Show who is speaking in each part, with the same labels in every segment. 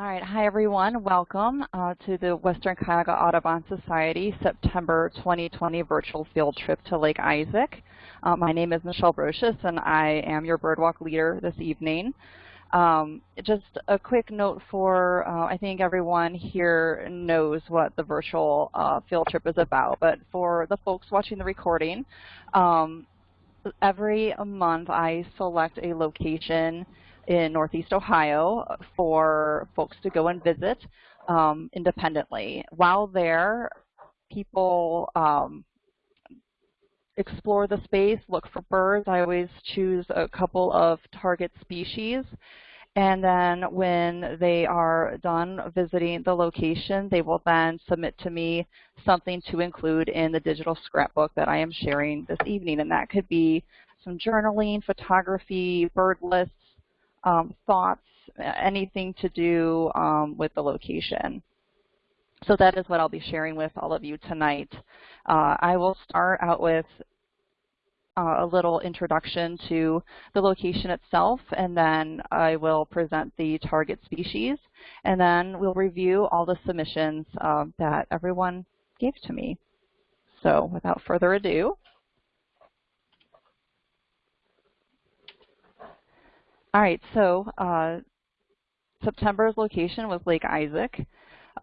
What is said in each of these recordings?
Speaker 1: All right, hi everyone. Welcome uh, to the Western Cuyahoga Audubon Society September 2020 virtual field trip to Lake Isaac. Uh, my name is Michelle Brocious and I am your birdwalk leader this evening. Um, just a quick note for, uh, I think everyone here knows what the virtual uh, field trip is about, but for the folks watching the recording, um, every month I select a location in Northeast Ohio for folks to go and visit um, independently. While there, people um, explore the space, look for birds. I always choose a couple of target species. And then when they are done visiting the location, they will then submit to me something to include in the digital scrapbook that I am sharing this evening. And that could be some journaling, photography, bird lists, um, thoughts, anything to do um, with the location. So that is what I'll be sharing with all of you tonight. Uh, I will start out with uh, a little introduction to the location itself, and then I will present the target species, and then we'll review all the submissions uh, that everyone gave to me. So without further ado, All right, so uh, September's location was Lake Isaac.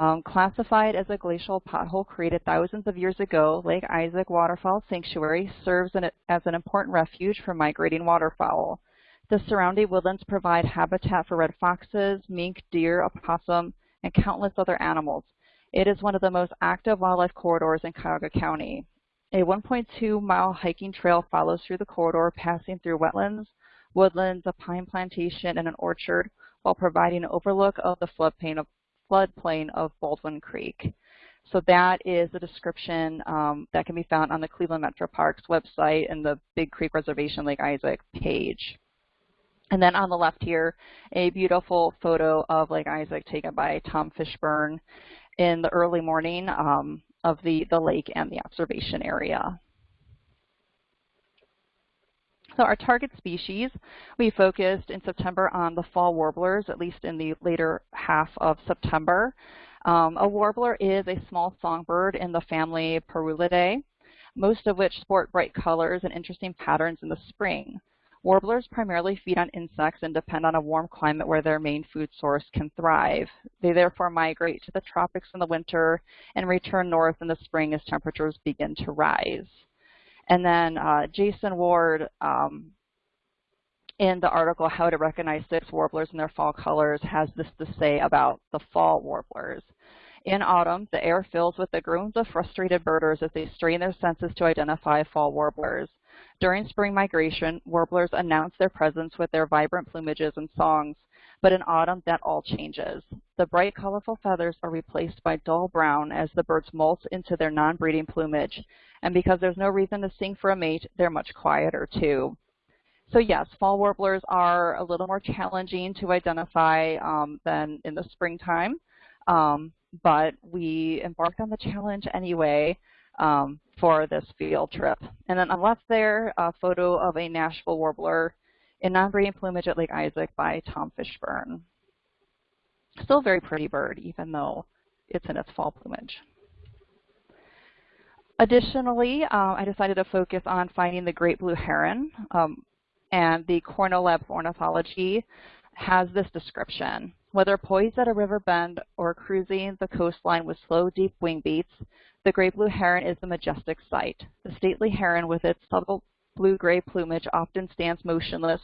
Speaker 1: Um, classified as a glacial pothole created thousands of years ago, Lake Isaac Waterfowl Sanctuary serves an, as an important refuge for migrating waterfowl. The surrounding woodlands provide habitat for red foxes, mink, deer, opossum, and countless other animals. It is one of the most active wildlife corridors in Cuyahoga County. A 1.2 mile hiking trail follows through the corridor, passing through wetlands, woodlands, a pine plantation, and an orchard, while providing an overlook of the floodplain of, floodplain of Baldwin Creek. So that is the description um, that can be found on the Cleveland Metro Parks website and the Big Creek Reservation Lake Isaac page. And then on the left here, a beautiful photo of Lake Isaac taken by Tom Fishburne in the early morning um, of the, the lake and the observation area. So our target species, we focused in September on the fall warblers, at least in the later half of September. Um, a warbler is a small songbird in the family Parulidae, most of which sport bright colors and interesting patterns in the spring. Warblers primarily feed on insects and depend on a warm climate where their main food source can thrive. They therefore migrate to the tropics in the winter and return north in the spring as temperatures begin to rise. And then uh, Jason Ward, um, in the article, How to Recognize Six Warblers in Their Fall Colors, has this to say about the fall warblers. In autumn, the air fills with the groans of frustrated birders as they strain their senses to identify fall warblers. During spring migration, warblers announce their presence with their vibrant plumages and songs. But in autumn, that all changes. The bright, colorful feathers are replaced by dull brown as the birds molt into their non-breeding plumage. And because there's no reason to sing for a mate, they're much quieter too. So yes, fall warblers are a little more challenging to identify um, than in the springtime, um, but we embarked on the challenge anyway um, for this field trip. And then on the left there, a photo of a Nashville warbler in Non-Breeding Plumage at Lake Isaac by Tom Fishburne. Still a very pretty bird, even though it's in its fall plumage. Additionally, uh, I decided to focus on finding the great blue heron, um, and the Cornell Lab Ornithology has this description. Whether poised at a river bend or cruising the coastline with slow, deep wing beats, the great blue heron is a majestic sight. The stately heron with its subtle blue-gray plumage often stands motionless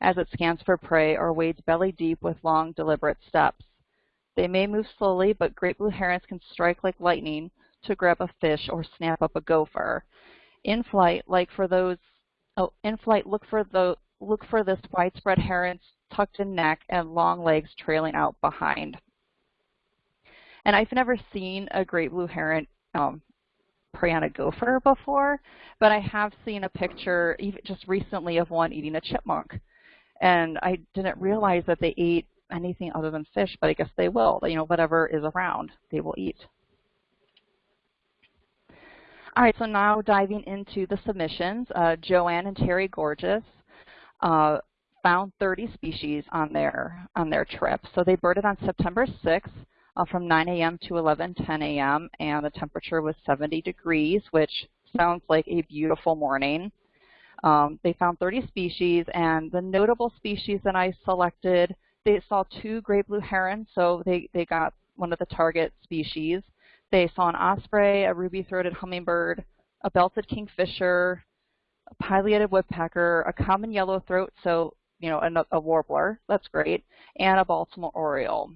Speaker 1: as it scans for prey or wades belly deep with long, deliberate steps. They may move slowly, but great blue herons can strike like lightning to grab a fish or snap up a gopher. In flight, like for those, oh, in flight, look for the look for this widespread heron's tucked in neck and long legs trailing out behind. And I've never seen a great blue heron um, prey on a gopher before, but I have seen a picture even just recently of one eating a chipmunk. And I didn't realize that they ate anything other than fish, but I guess they will. You know, whatever is around, they will eat. All right, so now diving into the submissions, uh, Joanne and Terry Gorgeous uh, found 30 species on their, on their trip. So they birded on September 6th uh, from 9 a.m. to 11:10 a.m. and the temperature was 70 degrees, which sounds like a beautiful morning. Um, they found 30 species, and the notable species that I selected, they saw two great blue herons, so they, they got one of the target species. They saw an osprey, a ruby-throated hummingbird, a belted kingfisher, a pileated woodpecker, a common yellowthroat, so you know, a, a warbler, that's great, and a Baltimore oriole.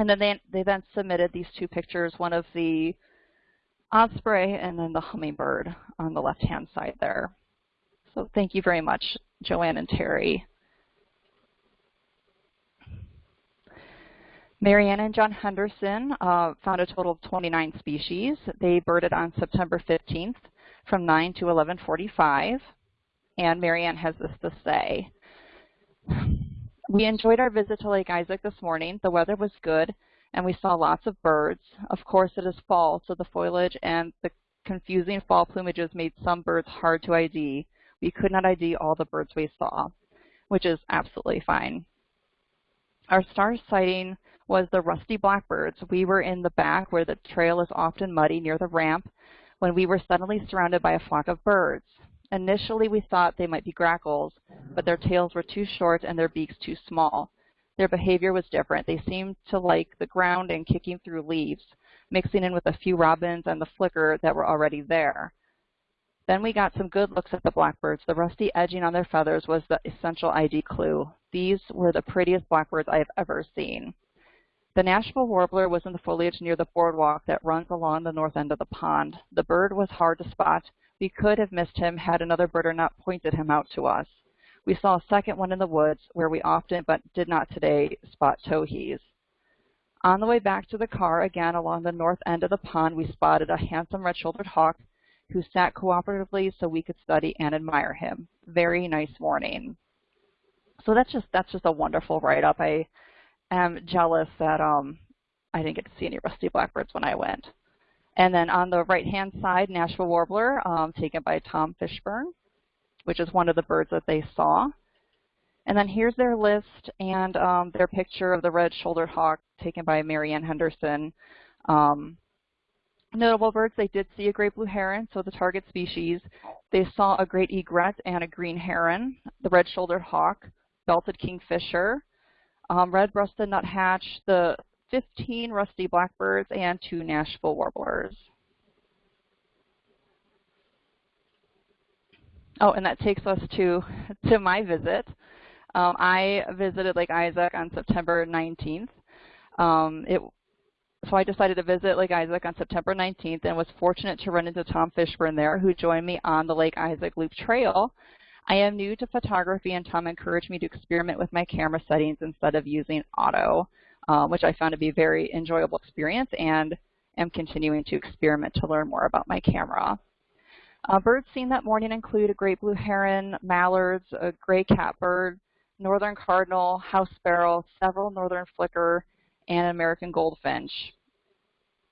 Speaker 1: And then they, they then submitted these two pictures, one of the osprey and then the hummingbird on the left-hand side there. So thank you very much, Joanne and Terry. Marianne and John Henderson uh, found a total of 29 species. They birded on September 15th from 9 to 1145. And Marianne has this to say. We enjoyed our visit to Lake Isaac this morning. The weather was good, and we saw lots of birds. Of course, it is fall, so the foliage and the confusing fall plumages made some birds hard to ID. We could not ID all the birds we saw, which is absolutely fine. Our star sighting was the rusty blackbirds. We were in the back where the trail is often muddy near the ramp when we were suddenly surrounded by a flock of birds. Initially, we thought they might be grackles, but their tails were too short and their beaks too small. Their behavior was different. They seemed to like the ground and kicking through leaves, mixing in with a few robins and the flicker that were already there. Then we got some good looks at the blackbirds. The rusty edging on their feathers was the essential ID clue. These were the prettiest blackbirds I have ever seen. The Nashville warbler was in the foliage near the boardwalk that runs along the north end of the pond. The bird was hard to spot, we could have missed him had another birder not pointed him out to us. We saw a second one in the woods where we often, but did not today, spot towhees. On the way back to the car, again along the north end of the pond, we spotted a handsome red-shouldered hawk who sat cooperatively so we could study and admire him. Very nice morning. So that's just that's just a wonderful write-up. I am jealous that um, I didn't get to see any rusty blackbirds when I went. And then on the right-hand side, Nashville Warbler, um, taken by Tom Fishburne, which is one of the birds that they saw. And then here's their list and um, their picture of the red-shouldered hawk taken by Marianne Henderson. Um, notable birds, they did see a great blue heron, so the target species. They saw a great egret and a green heron, the red-shouldered hawk, belted kingfisher, um, red-breasted nuthatch, the 15 rusty blackbirds, and two Nashville warblers. Oh, and that takes us to, to my visit. Um, I visited Lake Isaac on September 19th. Um, it, so I decided to visit Lake Isaac on September 19th and was fortunate to run into Tom Fishburne there who joined me on the Lake Isaac Loop Trail. I am new to photography and Tom encouraged me to experiment with my camera settings instead of using auto um, which I found to be a very enjoyable experience and am continuing to experiment to learn more about my camera. Uh, birds seen that morning include a great blue heron, mallards, a gray catbird, northern cardinal, house sparrow, several northern flicker, and an American goldfinch.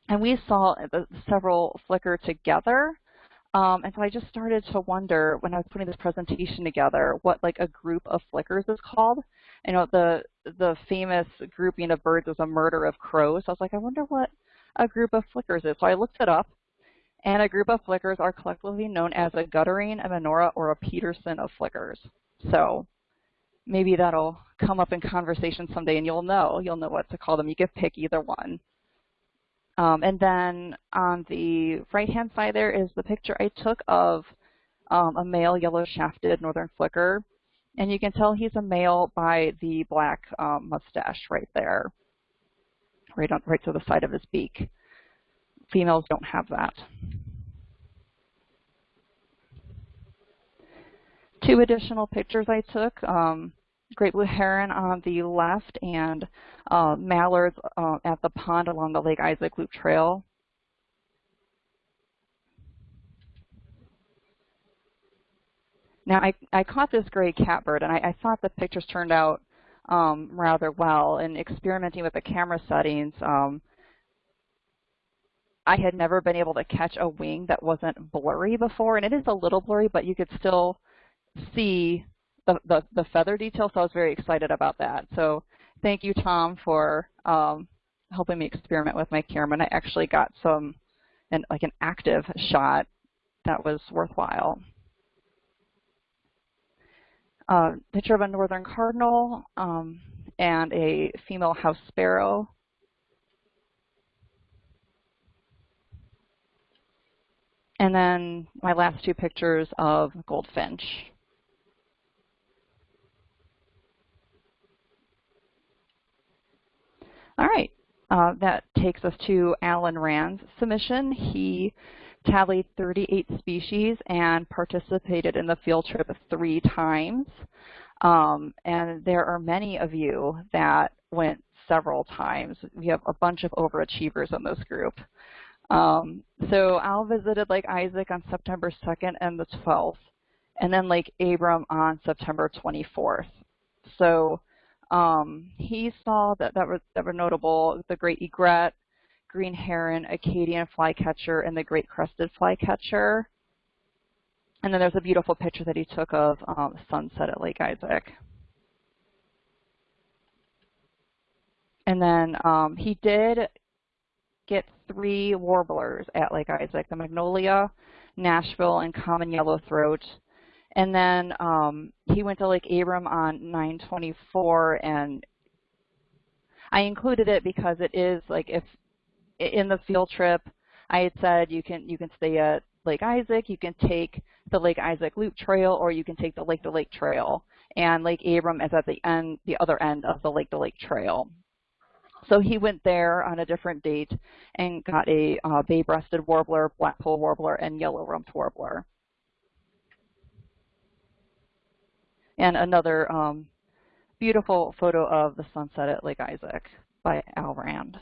Speaker 1: And we saw the several flicker together. Um, and so I just started to wonder when I was putting this presentation together what like a group of flickers is called you know, the the famous grouping of birds was a murder of crows. So I was like, I wonder what a group of flickers is. So I looked it up, and a group of flickers are collectively known as a guttering, a menorah, or a Peterson of flickers. So maybe that'll come up in conversation someday, and you'll know. You'll know what to call them. You can pick either one. Um, and then on the right-hand side there is the picture I took of um, a male yellow-shafted northern flicker. And you can tell he's a male by the black um, mustache right there, right, on, right to the side of his beak. Females don't have that. Two additional pictures I took, um, great blue heron on the left and uh, mallards uh, at the pond along the Lake Isaac Loop Trail. Now, I, I caught this gray catbird, and I, I thought the pictures turned out um, rather well. And experimenting with the camera settings, um, I had never been able to catch a wing that wasn't blurry before. And it is a little blurry, but you could still see the, the, the feather detail, so I was very excited about that. So thank you, Tom, for um, helping me experiment with my camera. And I actually got some, an, like an active shot that was worthwhile. Uh, picture of a northern cardinal um, and a female house sparrow. And then my last two pictures of goldfinch. All right, uh, that takes us to Alan Rand's submission. He tallied 38 species and participated in the field trip three times. Um, and there are many of you that went several times. We have a bunch of overachievers in this group. Um, so Al visited Lake Isaac on September 2nd and the 12th, and then Lake Abram on September 24th. So um, he saw that that were, that were notable, the great egret, green heron, Acadian flycatcher, and the great crested flycatcher. And then there's a beautiful picture that he took of um, sunset at Lake Isaac. And then um, he did get three warblers at Lake Isaac, the magnolia, Nashville, and common yellowthroat. And then um, he went to Lake Abram on 924, and I included it because it is like if in the field trip, I had said you can you can stay at Lake Isaac, you can take the Lake Isaac Loop Trail, or you can take the Lake to Lake Trail. And Lake Abram is at the end, the other end of the Lake to Lake Trail. So he went there on a different date and got a uh, bay-breasted warbler, blackpoll warbler, and yellow-rumped warbler. And another um, beautiful photo of the sunset at Lake Isaac by Al Rand.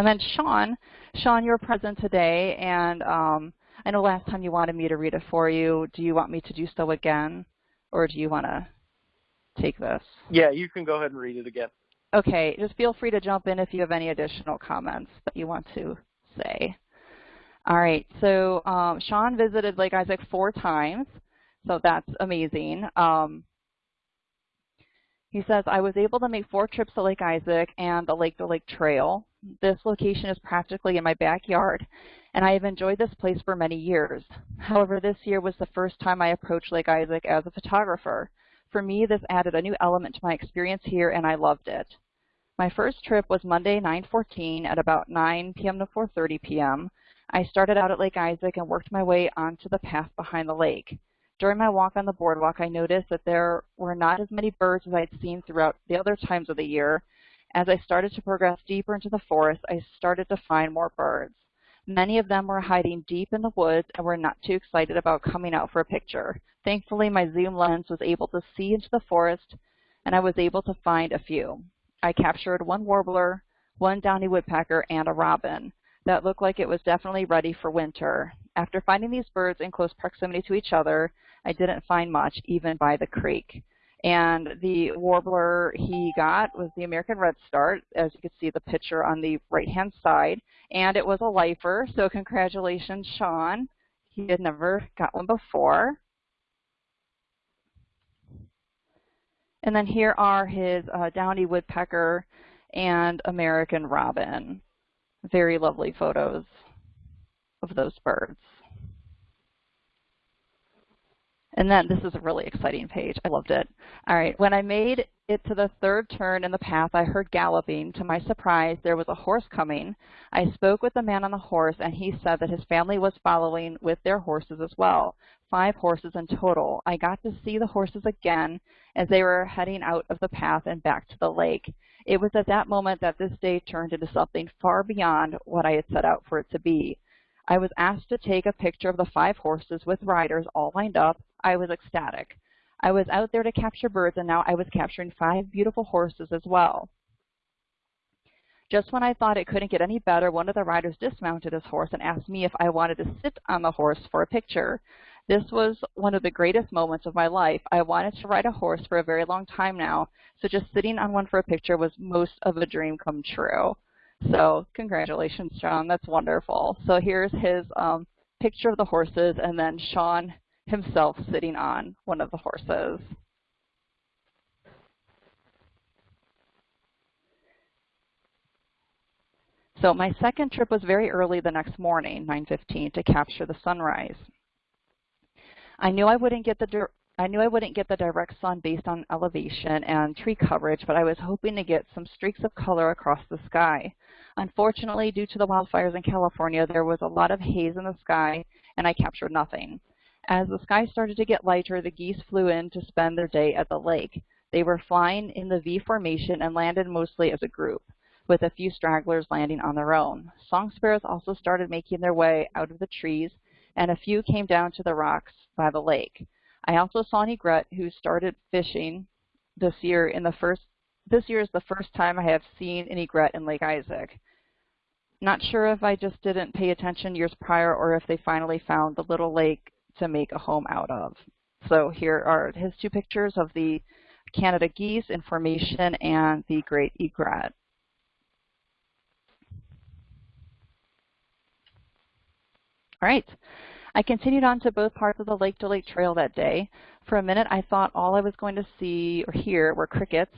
Speaker 1: And then Sean, Sean, you're present today, and um, I know last time you wanted me to read it for you. Do you want me to do so again, or do you want to take this?
Speaker 2: Yeah, you can go ahead and read it again.
Speaker 1: Okay, just feel free to jump in if you have any additional comments that you want to say. All right, so um, Sean visited Lake Isaac four times, so that's amazing. Um, he says, I was able to make four trips to Lake Isaac and the Lake to Lake Trail. This location is practically in my backyard, and I have enjoyed this place for many years. However, this year was the first time I approached Lake Isaac as a photographer. For me, this added a new element to my experience here, and I loved it. My first trip was Monday, 9:14 at about 9 p.m. to 4.30 p.m. I started out at Lake Isaac and worked my way onto the path behind the lake. During my walk on the boardwalk, I noticed that there were not as many birds as I had seen throughout the other times of the year. As I started to progress deeper into the forest, I started to find more birds. Many of them were hiding deep in the woods and were not too excited about coming out for a picture. Thankfully, my zoom lens was able to see into the forest, and I was able to find a few. I captured one warbler, one downy woodpecker, and a robin that looked like it was definitely ready for winter. After finding these birds in close proximity to each other, I didn't find much even by the creek. And the warbler he got was the American Redstart, as you can see the picture on the right-hand side. And it was a lifer, so congratulations, Sean. He had never got one before. And then here are his uh, downy woodpecker and American robin. Very lovely photos of those birds. And then this is a really exciting page. I loved it. All right, when I made it to the third turn in the path, I heard galloping. To my surprise, there was a horse coming. I spoke with the man on the horse, and he said that his family was following with their horses as well, five horses in total. I got to see the horses again as they were heading out of the path and back to the lake. It was at that moment that this day turned into something far beyond what I had set out for it to be. I was asked to take a picture of the five horses with riders all lined up. I was ecstatic. I was out there to capture birds, and now I was capturing five beautiful horses as well. Just when I thought it couldn't get any better, one of the riders dismounted his horse and asked me if I wanted to sit on the horse for a picture. This was one of the greatest moments of my life. I wanted to ride a horse for a very long time now, so just sitting on one for a picture was most of a dream come true. So congratulations, John. That's wonderful. So here's his um, picture of the horses and then Sean himself sitting on one of the horses. So my second trip was very early the next morning, 9.15, to capture the sunrise. I knew I wouldn't get the I knew I wouldn't get the direct sun based on elevation and tree coverage, but I was hoping to get some streaks of color across the sky. Unfortunately, due to the wildfires in California, there was a lot of haze in the sky, and I captured nothing. As the sky started to get lighter, the geese flew in to spend their day at the lake. They were flying in the V formation and landed mostly as a group, with a few stragglers landing on their own. Song sparrows also started making their way out of the trees, and a few came down to the rocks by the lake. I also saw an egret who started fishing this year in the first this year is the first time I have seen an egret in Lake Isaac. Not sure if I just didn't pay attention years prior or if they finally found the little lake to make a home out of. So here are his two pictures of the Canada geese in formation and the great egret. All right. I continued on to both parts of the Lake to Lake Trail that day. For a minute, I thought all I was going to see or hear were crickets,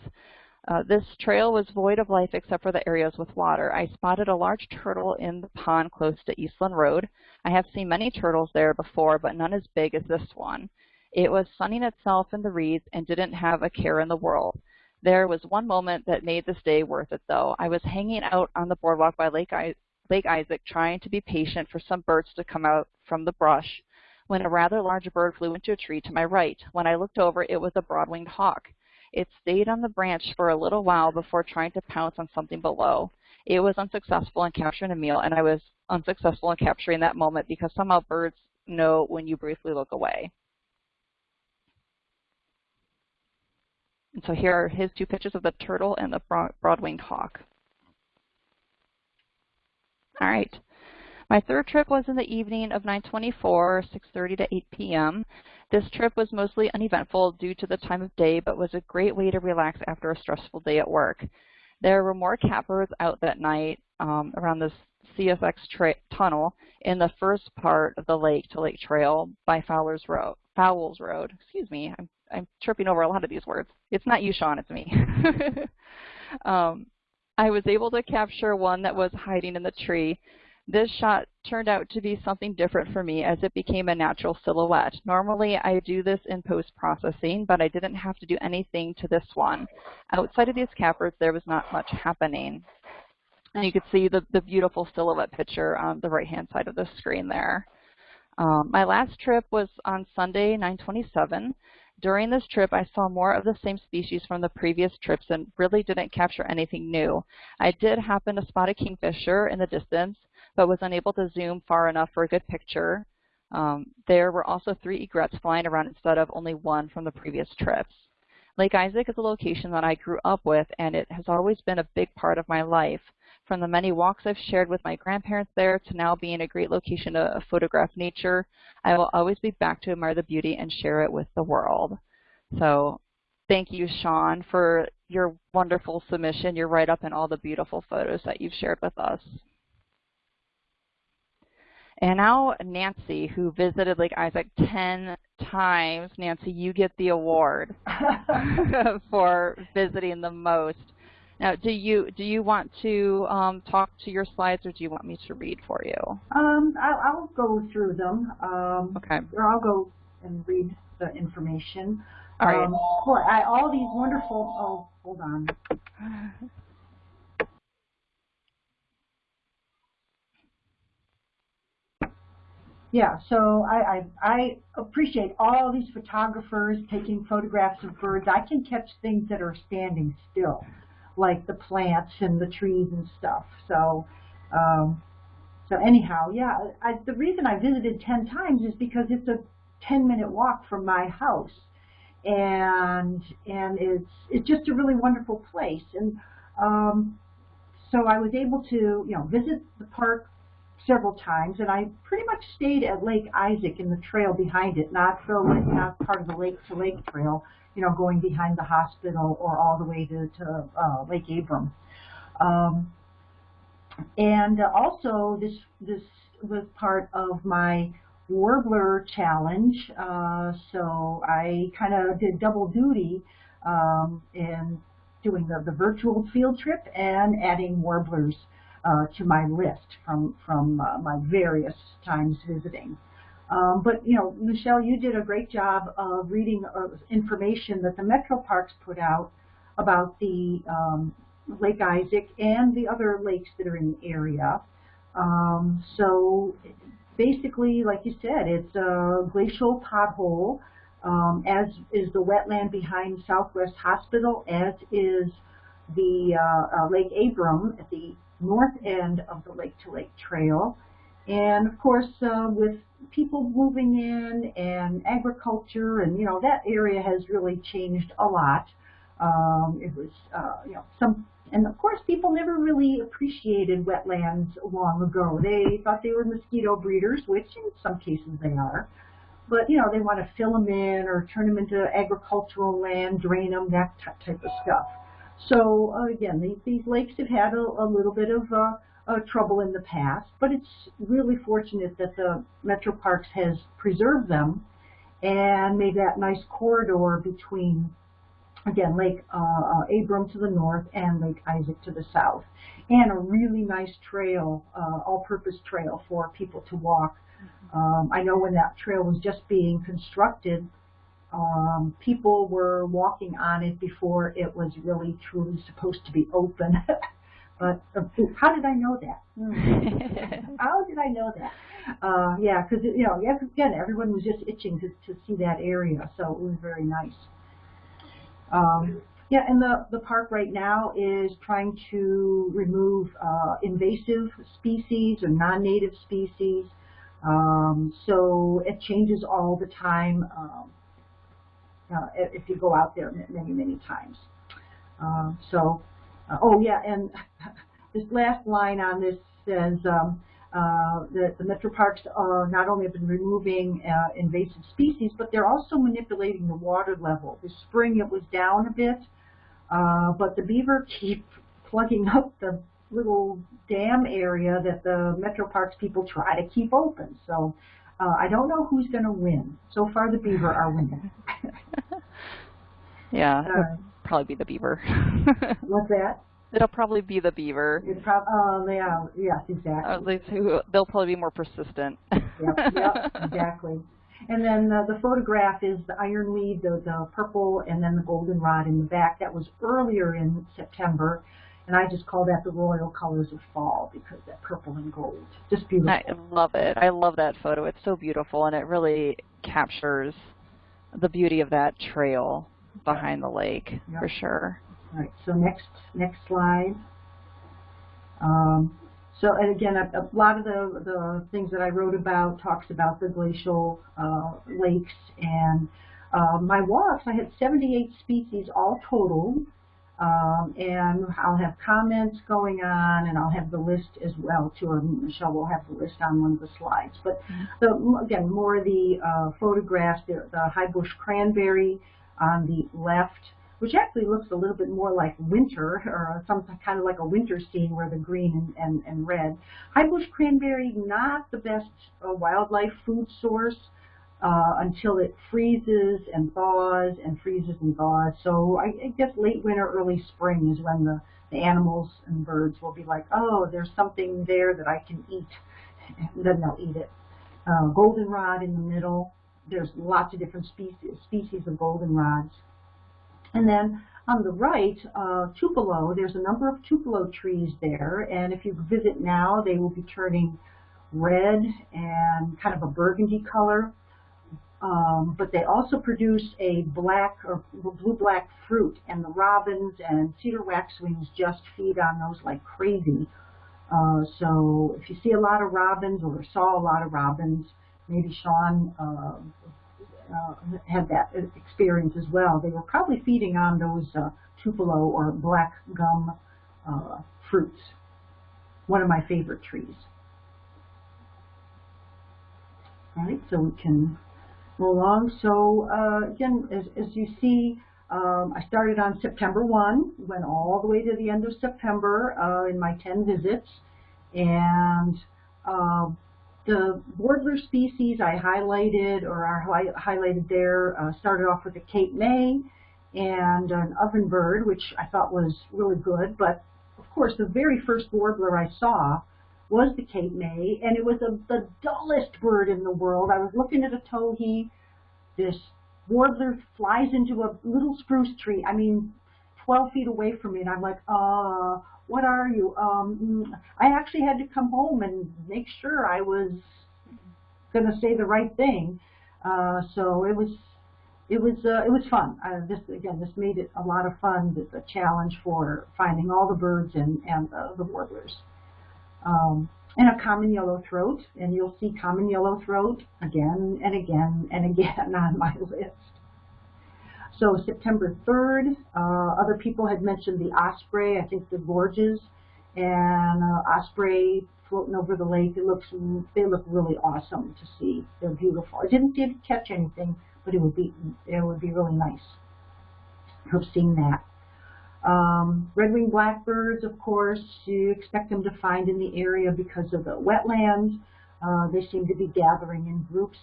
Speaker 1: uh, this trail was void of life except for the areas with water. I spotted a large turtle in the pond close to Eastland Road. I have seen many turtles there before, but none as big as this one. It was sunning itself in the reeds and didn't have a care in the world. There was one moment that made this day worth it, though. I was hanging out on the boardwalk by Lake, I Lake Isaac trying to be patient for some birds to come out from the brush when a rather large bird flew into a tree to my right. When I looked over, it was a broad-winged hawk. It stayed on the branch for a little while before trying to pounce on something below. It was unsuccessful in capturing a meal, and I was unsuccessful in capturing that moment because somehow birds know when you briefly look away. And so here are his two pictures of the turtle and the broad-winged hawk. All right. My third trip was in the evening of 924, 6.30 to 8 p.m. This trip was mostly uneventful due to the time of day, but was a great way to relax after a stressful day at work. There were more catbirds out that night um, around the CSX tunnel in the first part of the Lake to Lake Trail by Fowler's Road, Fowles Road. Excuse me, I'm, I'm tripping over a lot of these words. It's not you, Sean, it's me. um, I was able to capture one that was hiding in the tree this shot turned out to be something different for me as it became a natural silhouette. Normally I do this in post-processing, but I didn't have to do anything to this one. Outside of these cappers, there was not much happening. And you can see the, the beautiful silhouette picture on the right-hand side of the screen there. Um, my last trip was on Sunday, 927. During this trip, I saw more of the same species from the previous trips and really didn't capture anything new. I did happen to spot a kingfisher in the distance, but was unable to zoom far enough for a good picture. Um, there were also three egrets flying around instead of only one from the previous trips. Lake Isaac is a location that I grew up with, and it has always been a big part of my life. From the many walks I've shared with my grandparents there to now being a great location to photograph nature, I will always be back to admire the beauty and share it with the world. So thank you, Sean, for your wonderful submission, your write-up, and all the beautiful photos that you've shared with us. And now Nancy, who visited Lake Isaac 10 times. Nancy, you get the award for visiting the most. Now, do you do you want to um, talk to your slides, or do you want me to read for you?
Speaker 3: Um, I'll, I'll go through them. Um,
Speaker 1: okay.
Speaker 3: Or I'll go and read the information.
Speaker 1: All right.
Speaker 3: Um, boy, I, all these wonderful. Oh, hold on. Yeah, so I, I, I appreciate all these photographers taking photographs of birds. I can catch things that are standing still, like the plants and the trees and stuff. So, um, so anyhow, yeah, I, the reason I visited 10 times is because it's a 10 minute walk from my house. And, and it's, it's just a really wonderful place. And, um, so I was able to, you know, visit the park several times, and I pretty much stayed at Lake Isaac in the trail behind it, not the not part of the Lake to Lake Trail, you know, going behind the hospital or all the way to, to uh, Lake Abram. Um, and also this this was part of my Warbler Challenge, uh, so I kind of did double duty um, in doing the, the virtual field trip and adding warblers uh, to my list from, from uh, my various times visiting. Um, but, you know, Michelle, you did a great job of reading uh, information that the Metro Parks put out about the um, Lake Isaac and the other lakes that are in the area. Um, so basically, like you said, it's a glacial pothole, um, as is the wetland behind Southwest Hospital, as is the uh, uh, Lake Abram at the north end of the Lake to Lake Trail. And of course, uh, with people moving in and agriculture, and you know, that area has really changed a lot. Um, it was, uh, you know, some, and of course, people never really appreciated wetlands long ago. They thought they were mosquito breeders, which in some cases they are. But you know, they want to fill them in or turn them into agricultural land, drain them, that type of stuff. So uh, again, these, these lakes have had a, a little bit of uh, uh, trouble in the past, but it's really fortunate that the Metro Parks has preserved them and made that nice corridor between, again, Lake uh, uh, Abram to the north and Lake Isaac to the south, and a really nice trail, uh, all-purpose trail for people to walk. Um, I know when that trail was just being constructed, um, people were walking on it before it was really truly supposed to be open. but uh, how did I know that? how did I know that? Uh, yeah, because you know, again, everyone was just itching to to see that area, so it was very nice. Um, yeah, and the the park right now is trying to remove uh, invasive species or non-native species. Um, so it changes all the time. Um, uh, if you go out there many, many times. Uh, so, uh, oh yeah, and this last line on this says um, uh, that the Metro Parks are not only have been removing uh, invasive species, but they're also manipulating the water level. This spring it was down a bit, uh, but the beaver keep plugging up the little dam area that the Metro Parks people try to keep open. So uh, I don't know who's going to win. So far, the beaver are winning.
Speaker 1: yeah, uh, probably be the beaver.
Speaker 3: what's that?
Speaker 1: It'll probably be the beaver.
Speaker 3: It's prob uh, yeah, yes, exactly.
Speaker 1: They'll probably be more persistent.
Speaker 3: yep, yep, exactly. And then uh, the photograph is the ironweed, the, the purple, and then the goldenrod in the back. That was earlier in September. And I just call that the royal colors of fall because that purple and gold. Just beautiful.
Speaker 1: I love it. I love that photo. It's so beautiful and it really captures the beauty of that trail behind the lake yep. for sure.
Speaker 3: All right, so next next slide. Um, so and again, a, a, lot of the, the things that I wrote about talks about the glacial uh, lakes and uh, my walks. I had 78 species all total. Um, and I'll have comments going on, and I'll have the list as well too. Or Michelle will have the list on one of the slides. But mm-hmm. the, again, more of the uh, photographs, the, the high bush cranberry on the left, which actually looks a little bit more like winter, or some kind of like a winter scene where the green and, and, and red. High bush cranberry, not the best uh, wildlife food source uh, until it freezes and thaws and freezes and thaws. So I, I guess late winter, early spring is when the, the animals and birds will be like, oh, there's something there that I can eat. And then they'll eat it. Uh, goldenrod in the middle. There's lots of different species, species of goldenrods. And then on the right, uh, Tupelo, there's a number of Tupelo trees there, and if you visit now, they will be turning red and kind of a burgundy color. Um, but they also produce a black or blue-black fruit, and the robins and cedar waxwings just feed on those like crazy. Uh, so if you see a lot of robins or saw a lot of robins, maybe Sean uh, uh, had that experience as well. They were probably feeding on those uh, tupelo or black gum uh, fruits. One of my favorite trees. All right, so we can move along. So uh, again, as, as you see, um, I started on September 1, went all the way to the end of September uh, in my 10 visits, and the warbler species I highlighted or are hi highlighted there uh, started off with a Cape May and an ovenbird, which I thought was really good. But of course, the very first warbler I saw was the Cape May, and it was a, the dullest bird in the world. I was looking at a towhee. This warbler flies into a little spruce tree. I mean, 12 feet away from me, and I'm like, uh, what are you? Um, I actually had to come home and make sure I was going to say the right thing. Uh, so it was, it was, uh, it was fun. Uh, this again, this made it a lot of fun. The, the challenge for finding all the birds and and the warblers. Um, and a common yellow throat, and you'll see common yellow throat again and again and again on my list. So September 3rd, uh, other people had mentioned the osprey, I think the gorges, and uh, osprey floating over the lake. It looks, they look really awesome to see. They're beautiful. I didn't, didn't catch anything, but it would be, it would be really nice to have seen that. Um, red-winged blackbirds, of course, you expect them to find in the area because of the wetlands. Uh, they seem to be gathering in groups.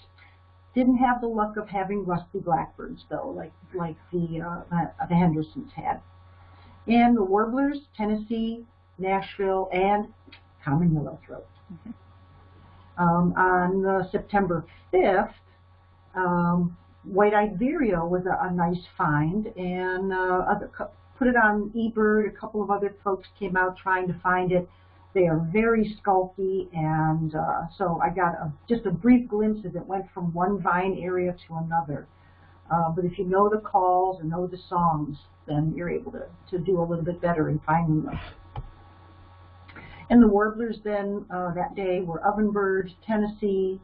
Speaker 3: Didn't have the luck of having rusty blackbirds though, like like the uh, uh, the Hendersons had. And the warblers, Tennessee, Nashville, and common yellowthroat. Mm -hmm. um, on uh, September 5th, um, white-eyed vireo was a, a, nice find, and uh, other, put it on eBird. A couple of other folks came out trying to find it. They are very skulky, and uh, so I got a, just a brief glimpse as it went from one vine area to another. Uh, but if you know the calls and know the songs, then you're able to, to do a little bit better in finding them. And the warblers then uh, that day were ovenbird, Tennessee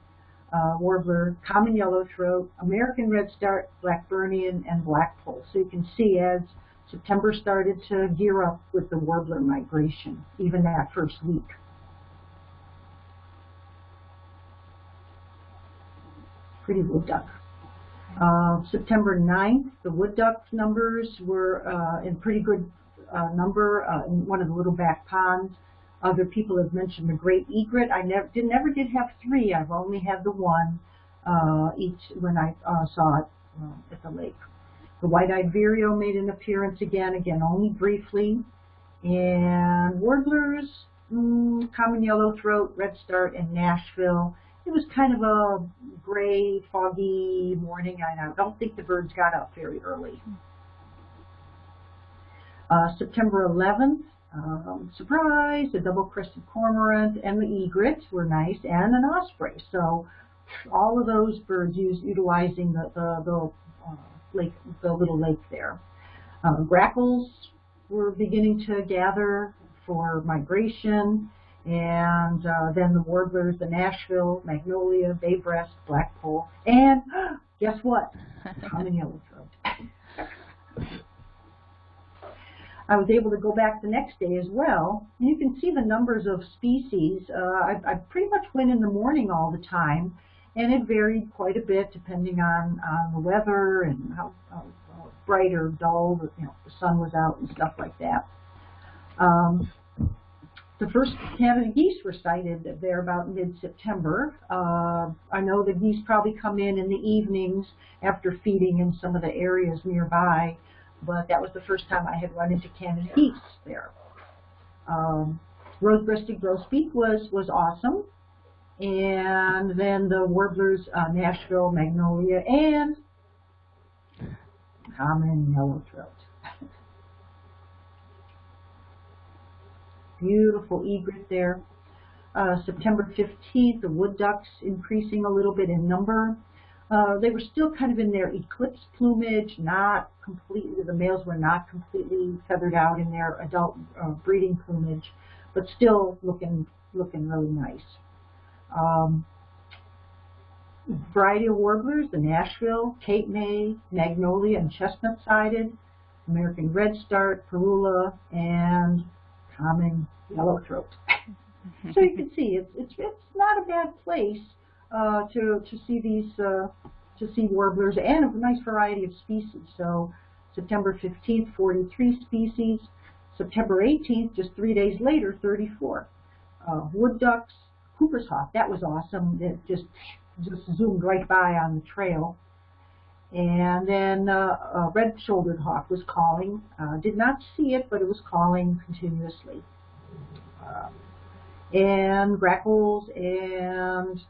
Speaker 3: uh, warbler, common yellowthroat, American redstart, Blackburnian, and blackpoll. So you can see as September started to gear up with the warbler migration, even that first week. Pretty wood duck. Uh, September 9th, the wood duck numbers were uh, in pretty good uh, number uh, in one of the little back ponds. Other people have mentioned the great egret. I never did never did have three. I've only had the one uh, each when I uh, saw it at the lake. The white-eyed vireo made an appearance again, again only briefly. And warblers, mm, common yellowthroat, redstart, and Nashville. It was kind of a gray, foggy morning. I don't think the birds got up very early. Uh, September 11th, um, surprise, the double-crested cormorant and the egret were nice, and an osprey. So all of those birds use utilizing the, the, the uh, lake, the little lake there. Um, grackles were beginning to gather for migration, and uh, then the warblers, the Nashville, magnolia, bay breast, blackpoll, and guess what? Common yellowthroat. I was able to go back the next day as well. You can see the numbers of species. Uh, I, I pretty much went in the morning all the time, and it varied quite a bit depending on, on the weather and how, how, bright or dull the, you know, the sun was out and stuff like that. Um, the first Canada geese were sighted there about mid-September. Uh, I know the geese probably come in in the evenings after feeding in some of the areas nearby, but that was the first time I had run into Canada geese there. Um, Rose-breasted grosbeak was, was awesome and then the warblers, uh, Nashville, Magnolia, and common yellowthroat. Beautiful egret there. Uh, September 15th, the wood ducks increasing a little bit in number. Uh, they were still kind of in their eclipse plumage, not completely, the males were not completely feathered out in their adult uh, breeding plumage, but still looking, looking really nice. Um, variety of warblers, the Nashville, Cape May, Magnolia, and chestnut-sided, American redstart, Parula, and common yellowthroat. so you can see it's it's it's not a bad place uh, to to see these uh, to see warblers and a nice variety of species. So September 15th, 43 species. September 18th, just three days later, 34. Uh, wood ducks, Cooper's hawk. That was awesome. It just just zoomed right by on the trail. And then uh, a red-shouldered hawk was calling. Uh, did not see it, but it was calling continuously. Uh, and grackles and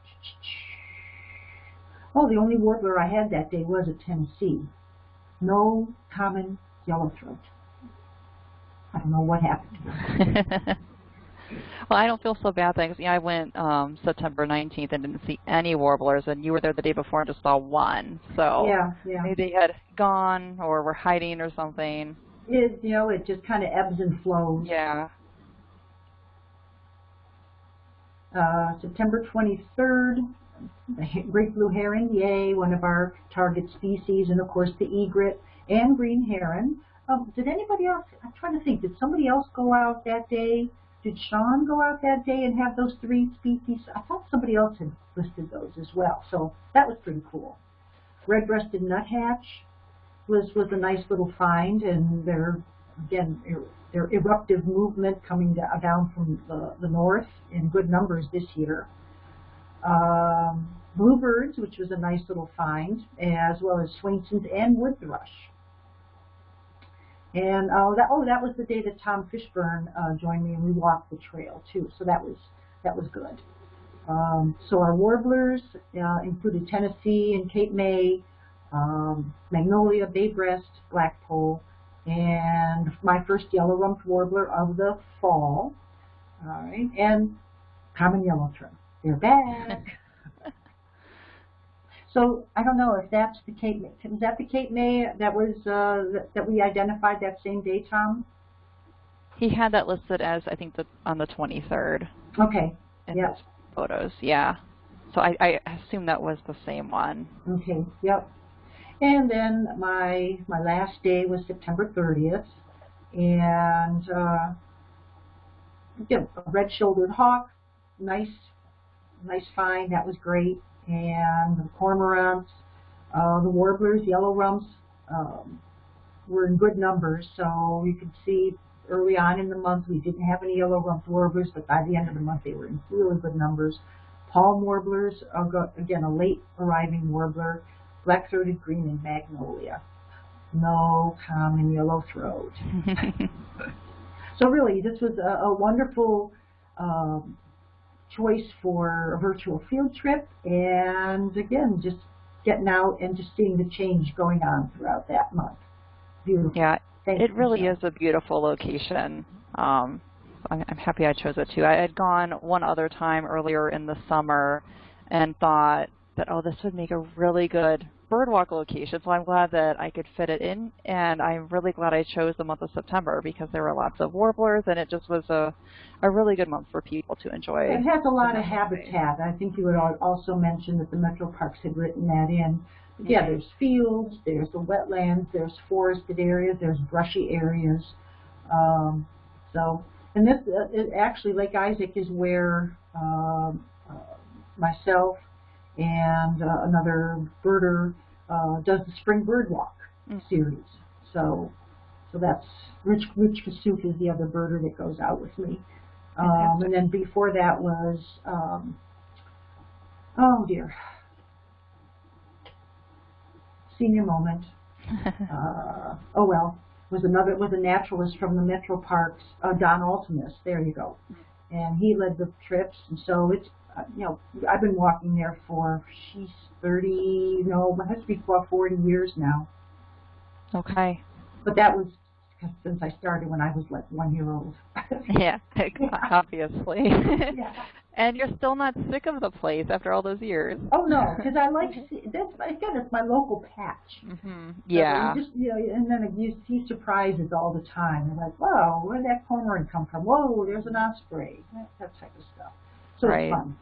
Speaker 3: oh, the only warbler I had that day was a Tennessee. No common yellowthroat. I don't know what happened.
Speaker 1: well, I don't feel so bad. Thanks. Yeah, I went um, September 19th and didn't see any warblers, and you were there the day before and just saw one. So
Speaker 3: yeah, yeah.
Speaker 1: maybe they had gone or were hiding or something.
Speaker 3: It, you know, it just kind of ebbs and flows.
Speaker 1: Yeah.
Speaker 3: Uh, September 23rd, the great blue heron, yay, one of our target species, and of course the egret and green heron. Um, did anybody else, I'm trying to think, did somebody else go out that day? Did Sean go out that day and have those three species? I thought somebody else had listed those as well, so that was pretty cool. Red-breasted nuthatch was, was a nice little find, and they're, again, their eruptive movement coming down from the, the north in good numbers this year. Um, bluebirds, which was a nice little find, as well as Swainson's and wood thrush. And oh, that oh, that was the day that Tom Fishburne uh, joined me, and we walked the trail too. So that was that was good. Um, so our warblers uh, included Tennessee and Cape May, um, Magnolia, Bay Breast, Blackpoll, and my first yellow-rumped warbler of the fall. All right, and common yellowthroat. They're back. So I don't know if that's the Cape May. Was that the Cape May that was uh, that, that we identified that same day, Tom?
Speaker 1: He had that listed as I think the, on the 23rd.
Speaker 3: Okay.
Speaker 1: In
Speaker 3: yep.
Speaker 1: photos, yeah. So I, I assume that was the same one.
Speaker 3: Okay. Yep. And then my my last day was September 30th, and uh, again, a red-shouldered hawk, nice, nice find. That was great and the cormorants, uh, the warblers, yellow rumps um, were in good numbers. So you could see early on in the month we didn't have any yellow rumped warblers, but by the end of the month they were in really good numbers. Palm warblers, again a late arriving warbler, black-throated green and magnolia. No common yellow throat. so really, this was a, a wonderful um, choice for a virtual field trip and again just getting out and just seeing the change going on throughout that month. Beautiful.
Speaker 1: Yeah,
Speaker 3: Thank
Speaker 1: it really
Speaker 3: Michelle.
Speaker 1: is a beautiful location. Um, I'm, I'm happy I chose it too. I had gone one other time earlier in the summer and thought that, oh, this would make a really good birdwalk location, so I'm glad that I could fit it in, and I'm really glad I chose the month of September because there were lots of warblers, and it just was a, a really good month for people to enjoy.
Speaker 3: It has a lot of habitat. I think you would also mention that the Metro Parks had written that in. But yeah, there's fields, there's the wetlands, there's forested areas, there's brushy areas. Um, so, and this uh, it, actually Lake Isaac is where um, uh, myself and uh, another birder uh, does the Spring Bird Walk
Speaker 1: Mm.
Speaker 3: series. So, so that's Rich Rich Kasuk is the other birder that goes out with me. Um, and then before that was, um, oh dear, senior moment. uh, oh well, was another was a naturalist from the Metro Parks, uh, Don Altimus. There you go, and he led the trips, and so it's you know I've been walking there for she's thirty, no, it has to be about forty years now.
Speaker 1: Okay.
Speaker 3: But that was since I started when I was like one year old.
Speaker 1: Yeah, obviously.
Speaker 3: yeah.
Speaker 1: and you're still not sick of the place after all those years.
Speaker 3: Oh no, because I like see, that's again it's my local patch.
Speaker 1: hmm
Speaker 3: So
Speaker 1: Yeah.
Speaker 3: you just you know, and then you see surprises all the time. You're like, whoa, where did that cormorant come from? Whoa, there's an osprey. That, that type of stuff. So
Speaker 1: Right.
Speaker 3: it's fun.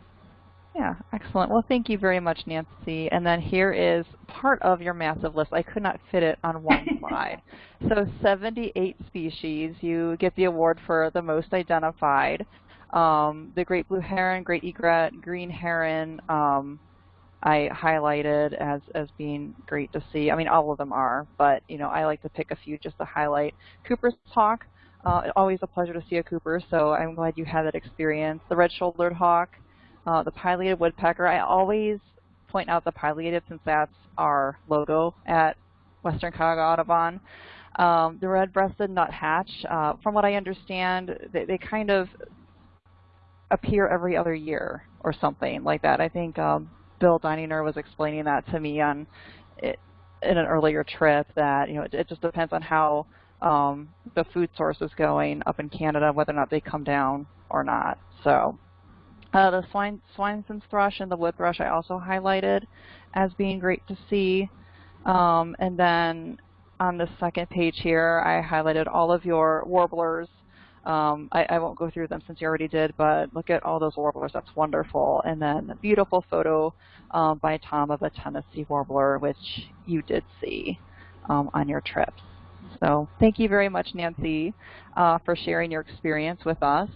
Speaker 1: Yeah, excellent. Well, thank you very much, Nancy. And then here is part of your massive list. I could not fit it on one slide. So 78 species. You get the award for the most identified. Um, the great blue heron, great egret, green heron, um, I highlighted as, as being great to see. I mean, all of them are, but, you know, I like to pick a few just to highlight. Cooper's hawk, uh, always a pleasure to see a Cooper, so I'm glad you had that experience. The red-shouldered hawk, Uh, the pileated woodpecker, I always point out the pileated since that's our logo at Western Cuyahoga Audubon. Um, the red-breasted nuthatch, uh, from what I understand, they, they, kind of appear every other year or something like that. I think um, Bill Dininger was explaining that to me on it, in an earlier trip that you know it, it just depends on how um, the food source is going up in Canada, whether or not they come down or not. So uh, the swine, Swainson's thrush and the wood thrush I also highlighted as being great to see. Um, and then on the second page here, I highlighted all of your warblers. Um, I, I, won't go through them since you already did, but look at all those warblers. That's wonderful. And then a beautiful photo um, by Tom of a Tennessee warbler, which you did see um, on your trips. So thank you very much, Nancy, uh, for sharing your experience with us.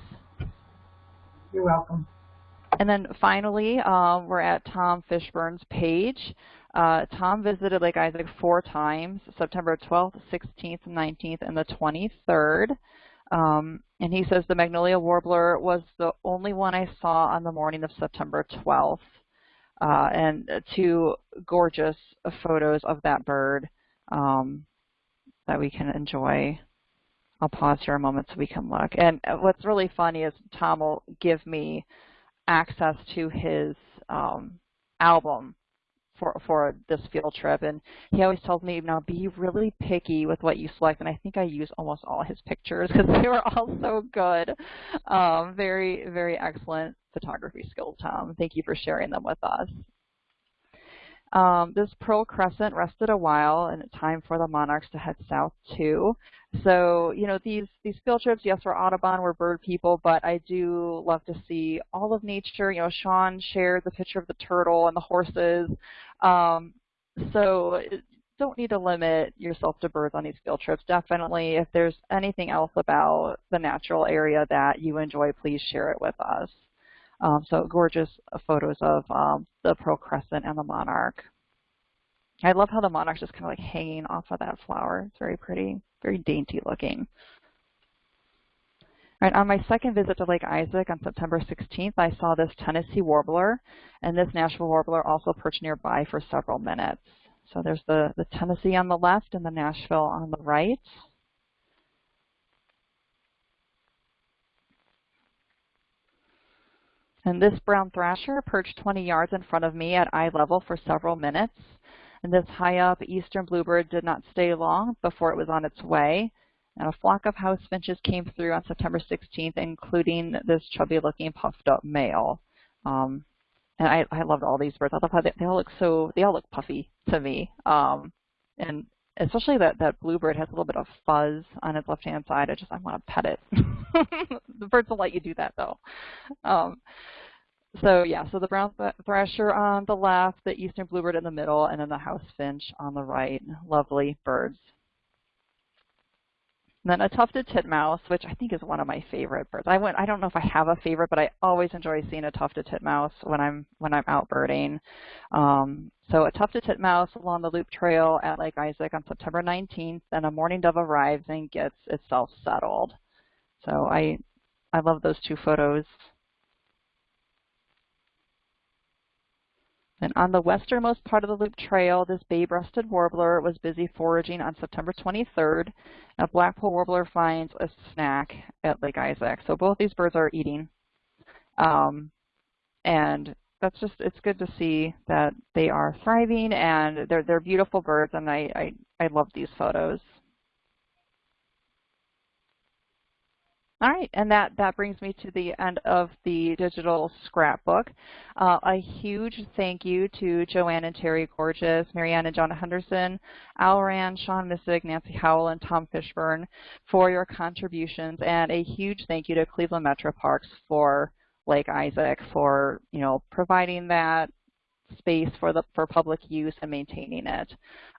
Speaker 3: You're welcome.
Speaker 1: And then finally, uh, we're at Tom Fishburne's page. Uh, Tom visited Lake Isaac four times, September 12th, 16th, 19th, and the 23rd. Um, and he says the magnolia warbler was the only one I saw on the morning of September 12th. Uh, and two gorgeous photos of that bird um, that we can enjoy. I'll pause here a moment so we can look. And what's really funny is Tom will give me access to his um, album for for this field trip, and he always tells me, "Now be really picky with what you select." And I think I use almost all his pictures because they were all so good. Um, very very excellent photography skills, Tom. Thank you for sharing them with us. Um, this Pearl Crescent rested a while, and it's time for the monarchs to head south too. So, you know, these these field trips, yes, we're Audubon, we're bird people, but I do love to see all of nature. You know, Sean shared the picture of the turtle and the horses. Um, so don't need to limit yourself to birds on these field trips. Definitely, if there's anything else about the natural area that you enjoy, please share it with us. Um, so gorgeous photos of um, the Pearl Crescent and the monarch. I love how the monarch's just kind of like hanging off of that flower. It's very pretty, very dainty looking. Right, on my second visit to Lake Isaac on September 16th, I saw this Tennessee warbler, and this Nashville warbler also perched nearby for several minutes. So there's the, the Tennessee on the left and the Nashville on the right. And this brown thrasher perched 20 yards in front of me at eye level for several minutes. And this high up eastern bluebird did not stay long before it was on its way. And a flock of house finches came through on September 16th, including this chubby looking puffed up male. Um, and I, I loved all these birds. I love how they, they all look so, they all look puffy to me. Um, and especially that, that bluebird has a little bit of fuzz on its left-hand side. I just, I want to pet it. the birds will let you do that though. Um, so yeah, so the brown thrasher on the left, the eastern bluebird in the middle, and then the house finch on the right. Lovely birds. And then a tufted titmouse, which I think is one of my favorite birds. I went. I don't know if I have a favorite, but I always enjoy seeing a tufted titmouse when I'm when I'm out birding. Um, so a tufted titmouse along the loop trail at Lake Isaac on September 19th, and a mourning dove arrives and gets itself settled. So I I love those two photos. And on the westernmost part of the loop trail, this bay-breasted warbler was busy foraging on September 23rd. A blackpoll warbler finds a snack at Lake Isaac. So both these birds are eating. Um, and that's just, it's good to see that they are thriving and they're, they're beautiful birds and I, I, I love these photos. All right, and that, that brings me to the end of the digital scrapbook. Uh, a huge thank you to Joanne and Terry Gorges, Marianne and John Henderson, Al Rand, Sean Missig, Nancy Howell, and Tom Fishburne for your contributions, and a huge thank you to Cleveland Metro Parks for Lake Isaac for you know providing that space for the for public use and maintaining it.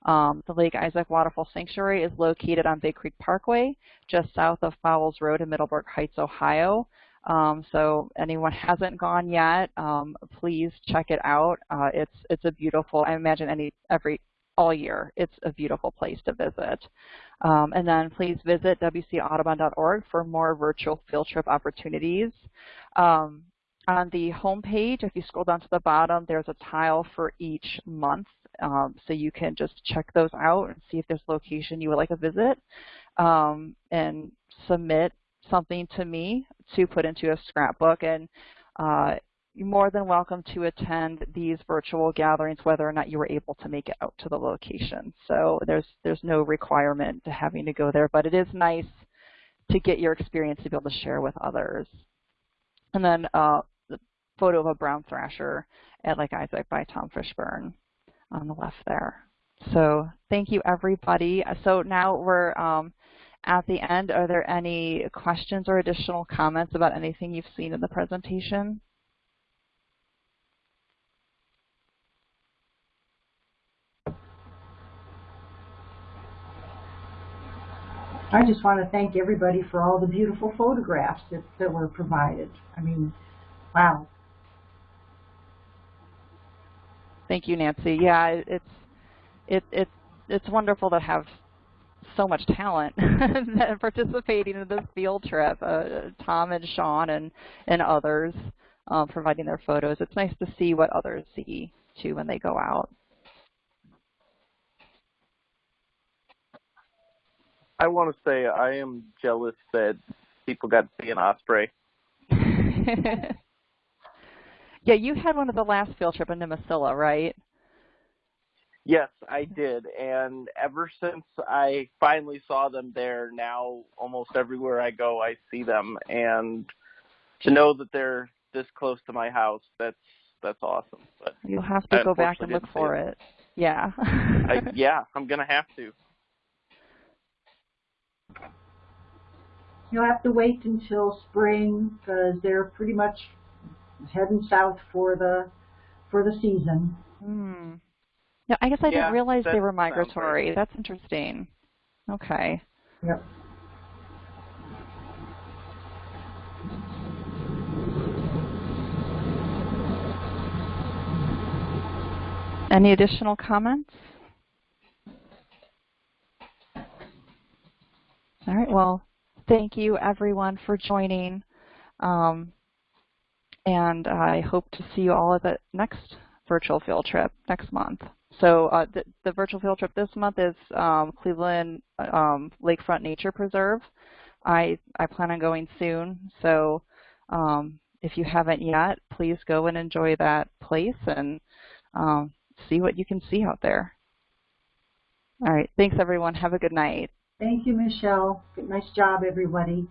Speaker 1: Um, the Lake Isaac Waterfowl Sanctuary is located on Big Creek Parkway, just south of Fowles Road in Middleburg Heights, Ohio. Um, so anyone hasn't gone yet, um, please check it out. Uh, it's it's a beautiful. I imagine any every all year. It's a beautiful place to visit. Um, and then please visit wcaudubon.org for more virtual field trip opportunities. Um, on the home page, if you scroll down to the bottom, there's a tile for each month. Um, so you can just check those out and see if there's a location you would like to visit um, and submit something to me to put into a scrapbook. And uh, you're more than welcome to attend these virtual gatherings whether or not you were able to make it out to the location. So there's, there's no requirement to having to go there, but it is nice to get your experience to be able to share with others. And then uh, photo of a brown thrasher at Lake Isaac by Tom Fishburne on the left there. So thank you everybody. So now we're um, at the end. Are there any questions or additional comments about anything you've seen in the presentation?
Speaker 3: I just want to thank everybody for all the beautiful photographs that, that were provided. I mean, wow.
Speaker 1: Thank you, Nancy. Yeah, it's it it it's wonderful to have so much talent participating in this field trip. Uh, Tom and Sean and and others um, providing their photos. It's nice to see what others see too when they go out.
Speaker 2: I want to say I am jealous that people got to see an osprey.
Speaker 1: yeah, you had one of the last field trip in Nimisila, right?
Speaker 2: Yes, I did. And ever since I finally saw them there, now almost everywhere I go, I see them. And to know that they're this close to my house, that's that's awesome. But
Speaker 1: You'll have to go back and look for it. it. Yeah.
Speaker 2: I, yeah, I'm gonna have to.
Speaker 3: You'll have to wait until spring because they're pretty much heading south for the for the season.
Speaker 1: Hmm. Yeah, I guess I yeah, didn't realize they were migratory. Right. That's interesting. Okay.
Speaker 3: Yep.
Speaker 1: Any additional comments? All right, well, thank you everyone for joining. Um, and I hope to see you all at the next virtual field trip next month. So uh, the, the, virtual field trip this month is um, Cleveland um, Lakefront Nature Preserve. I, I plan on going soon, so um, if you haven't yet, please go and enjoy that place and um, see what you can see out there. All right, thanks everyone. Have a good night.
Speaker 3: Thank you, Michelle. Nice job, everybody.